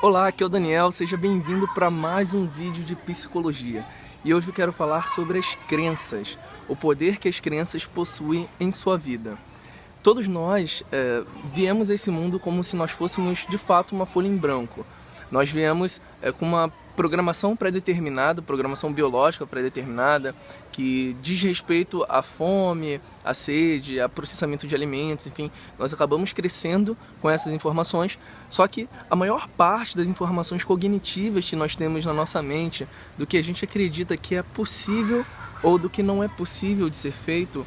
Olá, aqui é o Daniel, seja bem-vindo para mais um vídeo de psicologia. E hoje eu quero falar sobre as crenças, o poder que as crenças possuem em sua vida. Todos nós é, viemos a esse mundo como se nós fôssemos de fato uma folha em branco. Nós viemos é, com uma programação pré-determinada, programação biológica pré-determinada, que diz respeito à fome, à sede, a processamento de alimentos, enfim, nós acabamos crescendo com essas informações, só que a maior parte das informações cognitivas que nós temos na nossa mente, do que a gente acredita que é possível ou do que não é possível de ser feito,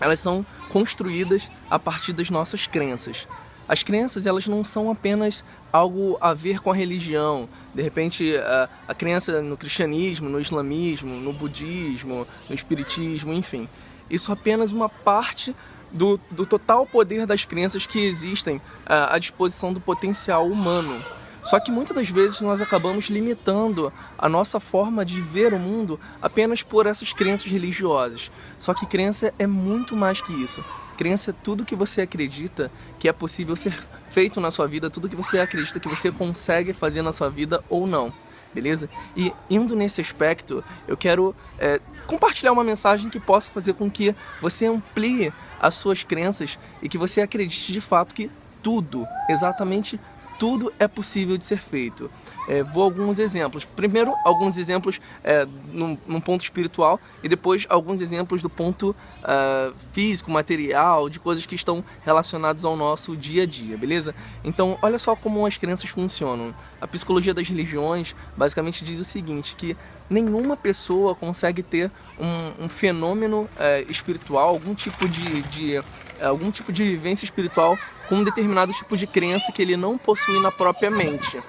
elas são construídas a partir das nossas crenças. As crenças elas não são apenas algo a ver com a religião. De repente, a, a crença no cristianismo, no islamismo, no budismo, no espiritismo, enfim. Isso é apenas uma parte do, do total poder das crenças que existem à disposição do potencial humano. Só que muitas das vezes nós acabamos limitando a nossa forma de ver o mundo apenas por essas crenças religiosas. Só que crença é muito mais que isso. Crença é tudo que você acredita que é possível ser feito na sua vida, tudo que você acredita que você consegue fazer na sua vida ou não, beleza? E indo nesse aspecto, eu quero é, compartilhar uma mensagem que possa fazer com que você amplie as suas crenças e que você acredite de fato que tudo, exatamente tudo é possível de ser feito. É, vou alguns exemplos. Primeiro, alguns exemplos é, num, num, ponto espiritual e depois alguns exemplos do ponto uh, físico, material, de coisas que estão relacionadas ao nosso dia a dia, beleza? Então, olha só como as crenças funcionam. A psicologia das religiões basicamente diz o seguinte, que nenhuma pessoa consegue ter um, um fenômeno é, espiritual, algum tipo de, de algum tipo de vivência espiritual com um determinado tipo de crença que ele não possui na própria mente.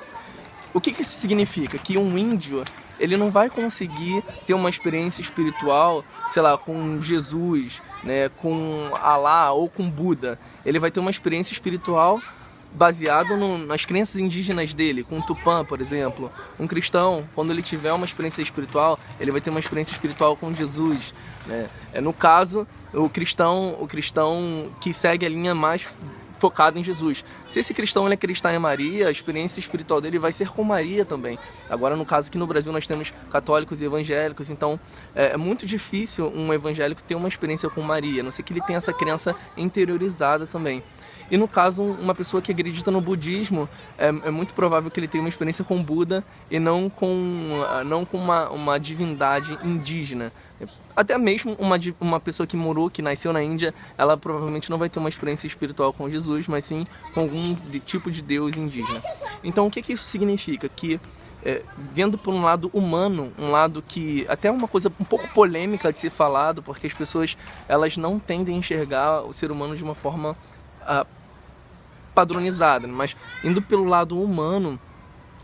O que, que isso significa? Que um índio ele não vai conseguir ter uma experiência espiritual, sei lá, com Jesus, né, com Alá ou com Buda. Ele vai ter uma experiência espiritual baseado no, nas crenças indígenas dele, com o Tupã, por exemplo. Um cristão, quando ele tiver uma experiência espiritual, ele vai ter uma experiência espiritual com Jesus. Né? É, no caso, o cristão, o cristão que segue a linha mais focado em Jesus. Se esse cristão ele é cristão em Maria, a experiência espiritual dele vai ser com Maria também. Agora, no caso aqui no Brasil, nós temos católicos e evangélicos, então é, é muito difícil um evangélico ter uma experiência com Maria, a não ser que ele tenha essa crença interiorizada também. E no caso, uma pessoa que acredita no budismo, é, é, muito provável que ele tenha uma experiência com Buda e não com, não com uma, uma divindade indígena. Até mesmo uma, uma pessoa que morou, que nasceu na Índia, ela provavelmente não vai ter uma experiência espiritual com Jesus, mas sim com algum de, tipo de Deus indígena. Então o que, que isso significa? Que é, vendo por um lado humano, um lado que até é uma coisa um pouco polêmica de ser falado, porque as pessoas elas não tendem a enxergar o ser humano de uma forma uh, padronizada, mas indo pelo lado humano,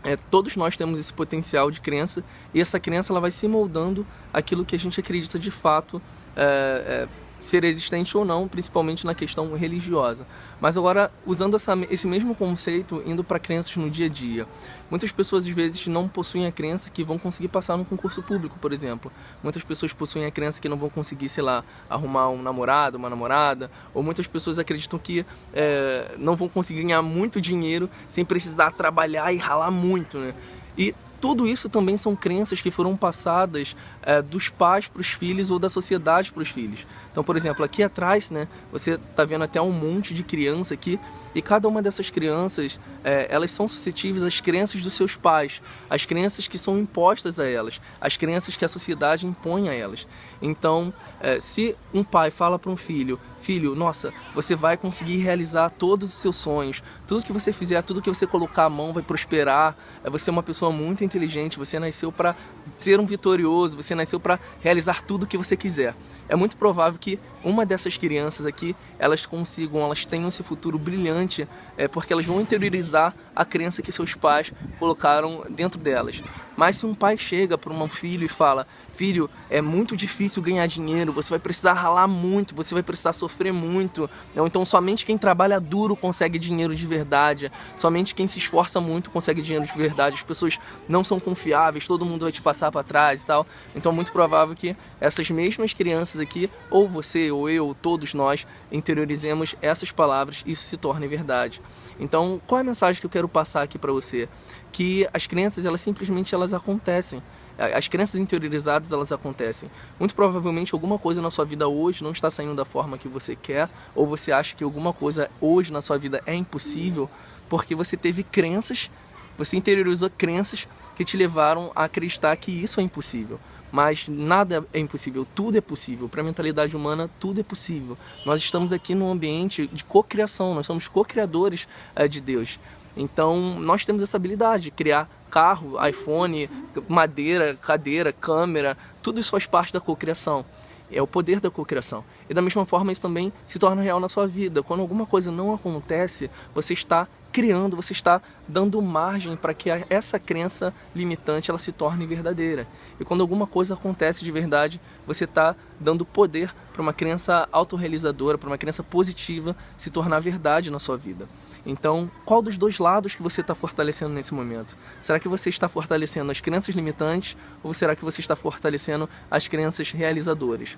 é, todos nós temos esse potencial de crença e essa crença ela vai se moldando aquilo que a gente acredita de fato é, é, ser existente ou não, principalmente na questão religiosa. Mas agora, usando essa, esse mesmo conceito, indo para crenças no dia a dia. Muitas pessoas, às vezes, não possuem a crença que vão conseguir passar no concurso público, por exemplo. Muitas pessoas possuem a crença que não vão conseguir, sei lá, arrumar um namorado, uma namorada. Ou muitas pessoas acreditam que é, não vão conseguir ganhar muito dinheiro sem precisar trabalhar e ralar muito, né? E tudo isso também são crenças que foram passadas é, dos pais para os filhos ou da sociedade para os filhos. Então, por exemplo, aqui atrás, né, você está vendo até um monte de criança aqui e cada uma dessas crianças, é, elas são suscetíveis às crenças dos seus pais, às crenças que são impostas a elas, às crenças que a sociedade impõe a elas. Então, é, se um pai fala para um filho, filho, nossa, você vai conseguir realizar todos os seus sonhos, tudo que você fizer, tudo que você colocar a mão vai prosperar, é, você é uma pessoa muito inteligente, você nasceu para ser um vitorioso, você nasceu para realizar tudo que você quiser. É muito provável que uma dessas crianças aqui, elas consigam, elas tenham esse futuro brilhante, é, porque elas vão interiorizar a crença que seus pais colocaram dentro delas. Mas se um pai chega para um filho e fala, filho, é muito difícil ganhar dinheiro, você vai precisar ralar muito, você vai precisar sofrer muito, ou então somente quem trabalha duro consegue dinheiro de verdade, somente quem se esforça muito consegue dinheiro de verdade, as pessoas não são confiáveis, todo mundo vai te passar para trás e tal, então é muito provável que essas mesmas crianças aqui, ou você, ou eu, todos nós, interiorizemos essas palavras e isso se torne verdade. Então, qual é a mensagem que eu quero passar aqui para você? Que as crenças, elas simplesmente elas acontecem. As crenças interiorizadas, elas acontecem. Muito provavelmente alguma coisa na sua vida hoje não está saindo da forma que você quer, ou você acha que alguma coisa hoje na sua vida é impossível, porque você teve crenças, você interiorizou crenças que te levaram a acreditar que isso é impossível. Mas nada é impossível, tudo é possível. Para a mentalidade humana, tudo é possível. Nós estamos aqui num ambiente de cocriação, nós somos co-criadores é, de Deus. Então, nós temos essa habilidade de criar carro, iPhone, madeira, cadeira, câmera, tudo isso faz parte da cocriação. É o poder da cocriação. E da mesma forma isso também se torna real na sua vida. Quando alguma coisa não acontece, você está criando, você está dando margem para que essa crença limitante ela se torne verdadeira. E quando alguma coisa acontece de verdade, você está dando poder para uma crença autorrealizadora, para uma crença positiva se tornar verdade na sua vida. Então, qual dos dois lados que você está fortalecendo nesse momento? Será que você está fortalecendo as crenças limitantes ou será que você está fortalecendo as crenças realizadoras?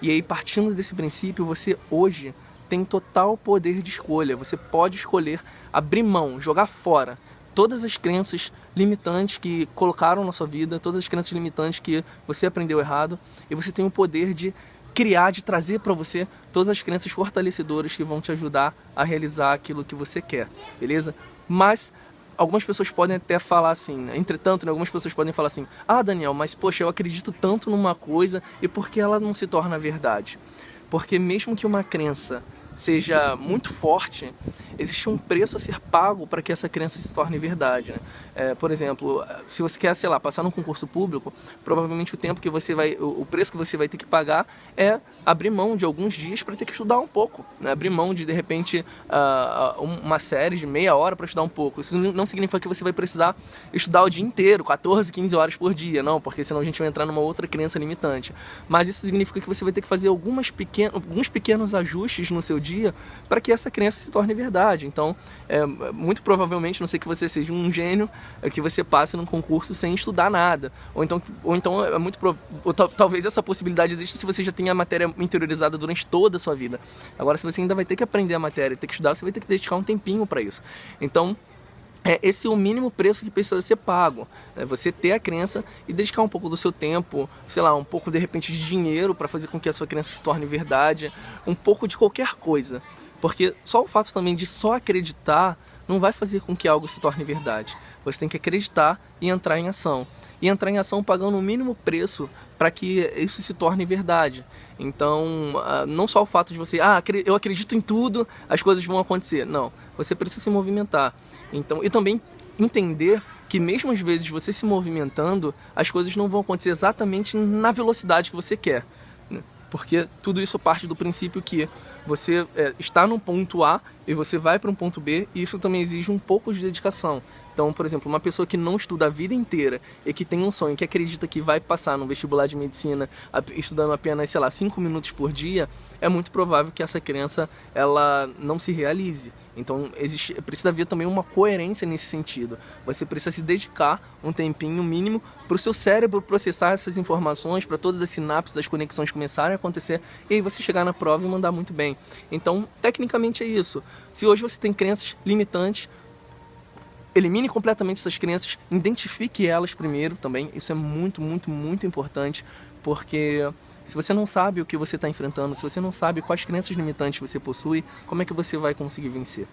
E aí, partindo desse princípio, você hoje tem total poder de escolha. Você pode escolher abrir mão, jogar fora todas as crenças limitantes que colocaram na sua vida, todas as crenças limitantes que você aprendeu errado, e você tem o poder de criar, de trazer para você todas as crenças fortalecedoras que vão te ajudar a realizar aquilo que você quer, beleza? Mas algumas pessoas podem até falar assim, entretanto, né, algumas pessoas podem falar assim, ah Daniel, mas poxa, eu acredito tanto numa coisa e por que ela não se torna verdade? Porque mesmo que uma crença seja muito forte, existe um preço a ser pago para que essa crença se torne verdade. Né? É, por exemplo, se você quer, sei lá, passar num concurso público, provavelmente o tempo que você vai, o preço que você vai ter que pagar é abrir mão de alguns dias para ter que estudar um pouco, né? abrir mão de de repente uh, uma série de meia hora para estudar um pouco. Isso não significa que você vai precisar estudar o dia inteiro, 14, 15 horas por dia, não, porque senão a gente vai entrar numa outra crença limitante. Mas isso significa que você vai ter que fazer algumas alguns pequenos ajustes no seu dia para que essa crença se torne verdade. Então, é, muito provavelmente, não sei que você seja um gênio, é que você passe num concurso sem estudar nada. Ou então, ou então é muito ou, talvez essa possibilidade exista se você já tem a matéria interiorizada durante toda a sua vida. Agora, se você ainda vai ter que aprender a matéria, ter que estudar, você vai ter que dedicar um tempinho para isso. Então, é, esse é o mínimo preço que precisa ser pago. É você ter a crença e dedicar um pouco do seu tempo, sei lá, um pouco de repente de dinheiro para fazer com que a sua crença se torne verdade, um pouco de qualquer coisa. Porque só o fato também de só acreditar não vai fazer com que algo se torne verdade. Você tem que acreditar e entrar em ação. E entrar em ação pagando o mínimo preço para que isso se torne verdade. Então, ah, não só o fato de você, ah, eu acredito em tudo, as coisas vão acontecer. Não, você precisa se movimentar. Então, e também entender que mesmo às vezes você se movimentando, as coisas não vão acontecer exatamente na velocidade que você quer. Porque tudo isso parte do princípio que você é, está num ponto A e você vai para um ponto B, e isso também exige um pouco de dedicação. Então, por exemplo, uma pessoa que não estuda a vida inteira e que tem um sonho, que acredita que vai passar no vestibular de medicina estudando apenas, sei lá, 5 minutos por dia, é muito provável que essa crença ela não se realize. Então existe, precisa haver também uma coerência nesse sentido. Você precisa se dedicar um tempinho mínimo para o seu cérebro processar essas informações, para todas as sinapses, as conexões começarem a acontecer e aí você chegar na prova e mandar muito bem. Então, tecnicamente é isso. Se hoje você tem crenças limitantes, elimine completamente essas crenças, identifique elas primeiro também. Isso é muito, muito, muito importante, porque se você não sabe o que você está enfrentando, se você não sabe quais crenças limitantes você possui, como é que você vai conseguir vencer?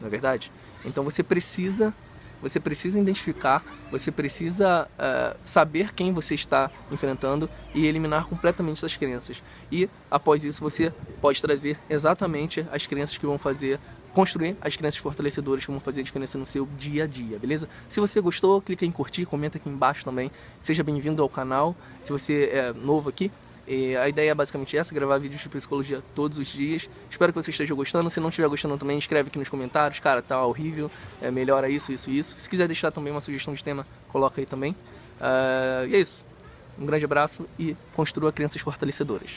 Não é verdade? Então você precisa você precisa identificar, você precisa uh, saber quem você está enfrentando e eliminar completamente essas crenças. E após isso você pode trazer exatamente as crenças que vão fazer construir as crenças fortalecedoras que vão fazer a diferença no seu dia a dia, beleza? Se você gostou, clica em curtir, comenta aqui embaixo também. Seja bem-vindo ao canal. Se você é novo aqui, e a ideia é basicamente essa, gravar vídeos de psicologia todos os dias. Espero que você esteja gostando. Se não estiver gostando também, escreve aqui nos comentários. Cara, tá horrível, é, melhora isso, isso isso. Se quiser deixar também uma sugestão de tema, coloca aí também. Uh, e é isso. Um grande abraço e construa crenças fortalecedoras.